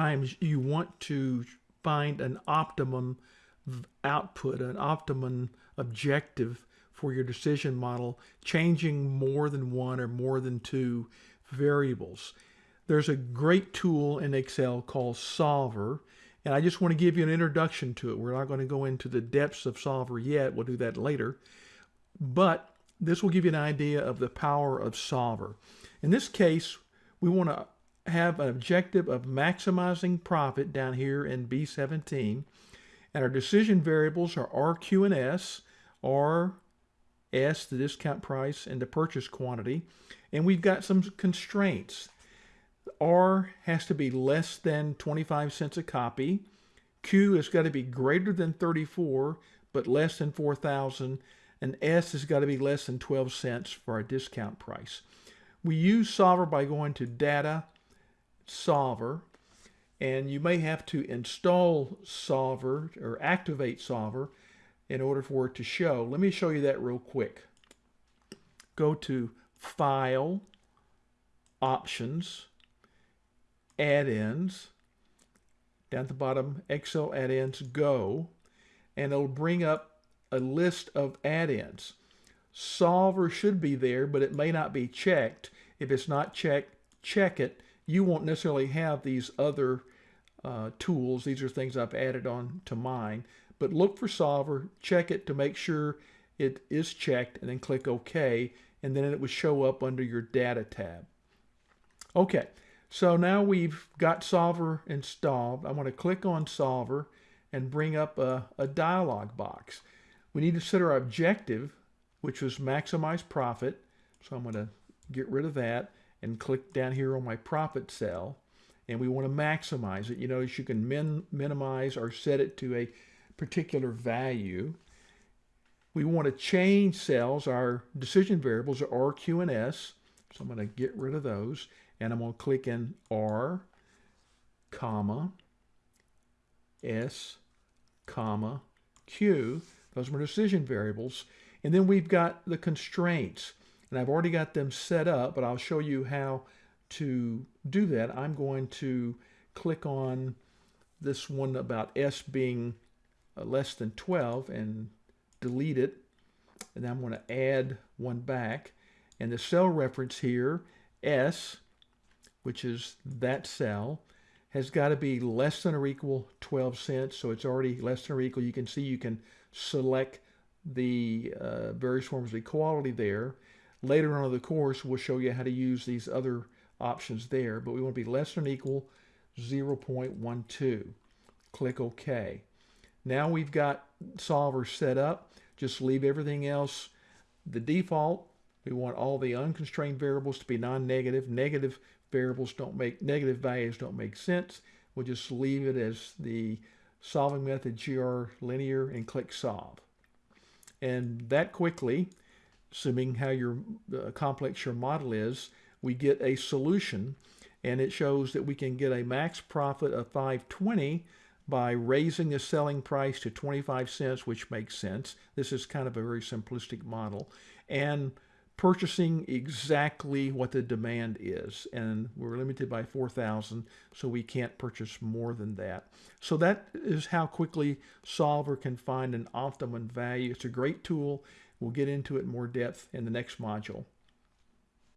times you want to find an optimum output, an optimum objective for your decision model, changing more than one or more than two variables. There's a great tool in Excel called Solver, and I just want to give you an introduction to it. We're not going to go into the depths of Solver yet. We'll do that later. But this will give you an idea of the power of Solver. In this case, we want to have an objective of maximizing profit down here in B17. And our decision variables are RQ and S, R, S, the discount price, and the purchase quantity. And we've got some constraints. R has to be less than 25 cents a copy. Q has got to be greater than 34, but less than 4,000. And S has got to be less than 12 cents for our discount price. We use Solver by going to Data, Solver, and you may have to install Solver or activate Solver in order for it to show. Let me show you that real quick. Go to File, Options, Add-ins, down at the bottom, Excel Add-ins, Go, and it'll bring up a list of add-ins. Solver should be there, but it may not be checked. If it's not checked, check it. You won't necessarily have these other uh, tools. These are things I've added on to mine. But look for Solver, check it to make sure it is checked, and then click OK, and then it will show up under your Data tab. Okay, so now we've got Solver installed. I'm going to click on Solver and bring up a, a dialog box. We need to set our objective, which was maximize profit. So I'm going to get rid of that and click down here on my profit cell and we want to maximize it. You notice you can min minimize or set it to a particular value. We want to change cells. Our decision variables are R, Q, and S. So I'm going to get rid of those. And I'm going to click in R, comma, S, comma, Q. Those are decision variables. And then we've got the constraints. And I've already got them set up, but I'll show you how to do that, I'm going to click on this one about S being uh, less than 12 and delete it. And I'm going to add one back. And the cell reference here, S, which is that cell, has got to be less than or equal 12 cents. So it's already less than or equal. You can see you can select the uh, various forms of equality there. Later on in the course, we'll show you how to use these other options there, but we want to be less than equal 0.12. Click OK. Now we've got solver set up. Just leave everything else the default. We want all the unconstrained variables to be non-negative. Negative variables don't make, negative values don't make sense. We'll just leave it as the solving method GRG Nonlinear and click solve. And that quickly, assuming how your uh, complex your model is, we get a solution and it shows that we can get a max profit of 520 by raising the selling price to 25 cents, which makes sense. This is kind of a very simplistic model. And purchasing exactly what the demand is. And we're limited by 4,000, so we can't purchase more than that. So that is how quickly Solver can find an optimum value. It's a great tool. We'll get into it in more depth in the next module.